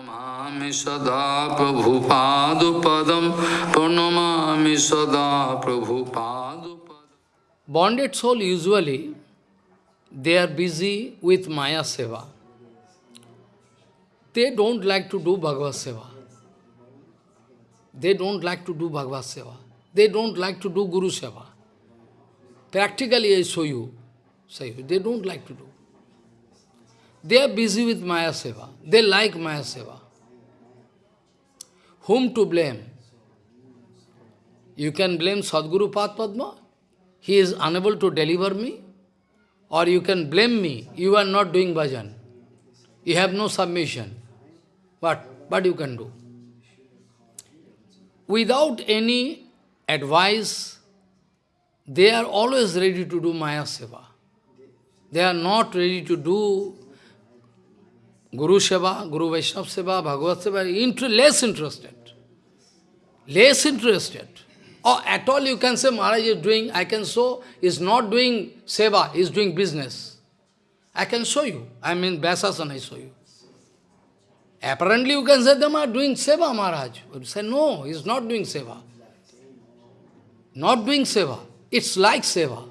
Pranamami sada Prabhupadupadam Pranamami sada Prabhupadupadam Bonded soul usually, they are busy with Maya Seva. They don't like to do Bhagavad Seva. They don't like to do Bhagavad Seva. They don't like to do Guru Seva. Practically, I show you, say they don't like to do. They are busy with Maya Seva. They like Maya Seva. Whom to blame? You can blame Sadguru Padma. He is unable to deliver me. Or you can blame me. You are not doing bhajan. You have no submission. What? What you can do? Without any advice, they are always ready to do Maya Seva. They are not ready to do Guru Seva, Guru Vaishnava Seva, Bhagavad Seva, inter less interested. Less interested. Or at all you can say Maharaj is doing, I can show, is not doing Seva, is doing business. I can show you. I mean, Vyasasana I show you. Apparently you can say them are doing Seva, Maharaj. But say no, he is not doing Seva. Not doing Seva. It's like Seva.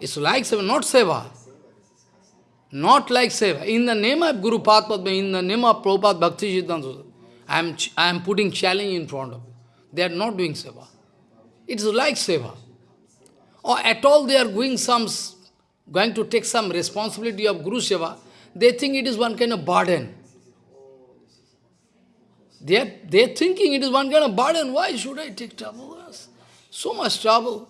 It's like Seva, not Seva. Not like Seva. In the name of Guru Padma, in the name of Prabhupada Bhakti Siddhanta, I am, I am putting challenge in front of you. They are not doing Seva. It's like Seva. Or at all they are going some, going to take some responsibility of Guru Seva, they think it is one kind of burden. They are, they are thinking it is one kind of burden. Why should I take trouble? So much trouble.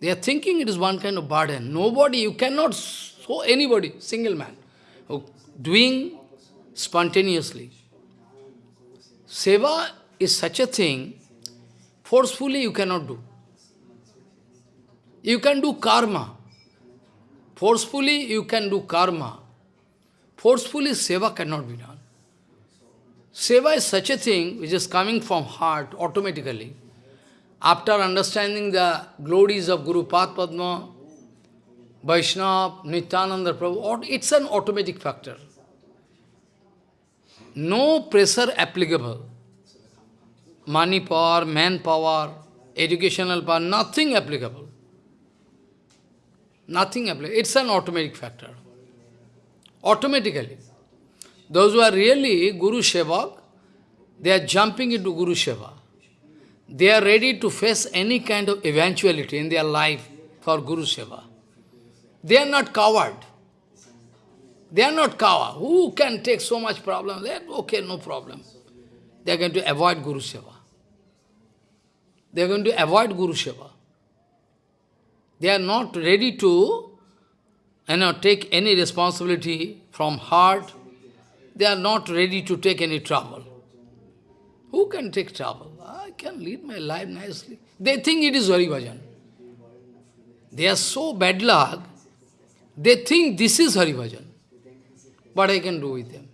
They are thinking it is one kind of burden. Nobody, you cannot show anybody, single man, doing spontaneously. Seva is such a thing, forcefully you cannot do. You can do karma. Forcefully you can do karma. Forcefully seva cannot be done. Seva is such a thing which is coming from heart automatically. After understanding the glories of Guru Padma, Vaishnava, Nityananda Prabhu, it's an automatic factor. No pressure applicable. Money power, manpower, educational power, nothing applicable. Nothing applicable. It's an automatic factor. Automatically. Those who are really Guru Sevak, they are jumping into Guru Seva. They are ready to face any kind of eventuality in their life for Guru Seva. They are not coward. They are not coward. Who can take so much problem? They are, okay, no problem. They are going to avoid Guru Seva. They are going to avoid Guru Seva. They are not ready to you know, take any responsibility from heart. They are not ready to take any trouble. Can take trouble? I can lead my life nicely. They think it is Hari Bhajan. They are so bad luck, they think this is Hari Bhajan. What I can do with them?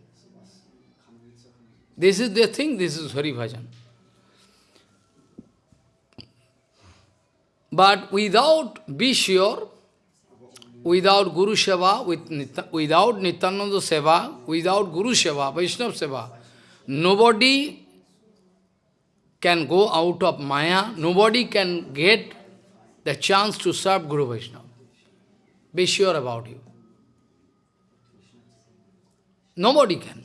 This is, they think this is Hari Bhajan. But without, be sure, without Guru Seva, with, without Nityananda Seva, without Guru Seva, Vaishnava Seva, nobody can go out of Maya, nobody can get the chance to serve Guru Vaishnava. Be sure about you. Nobody can.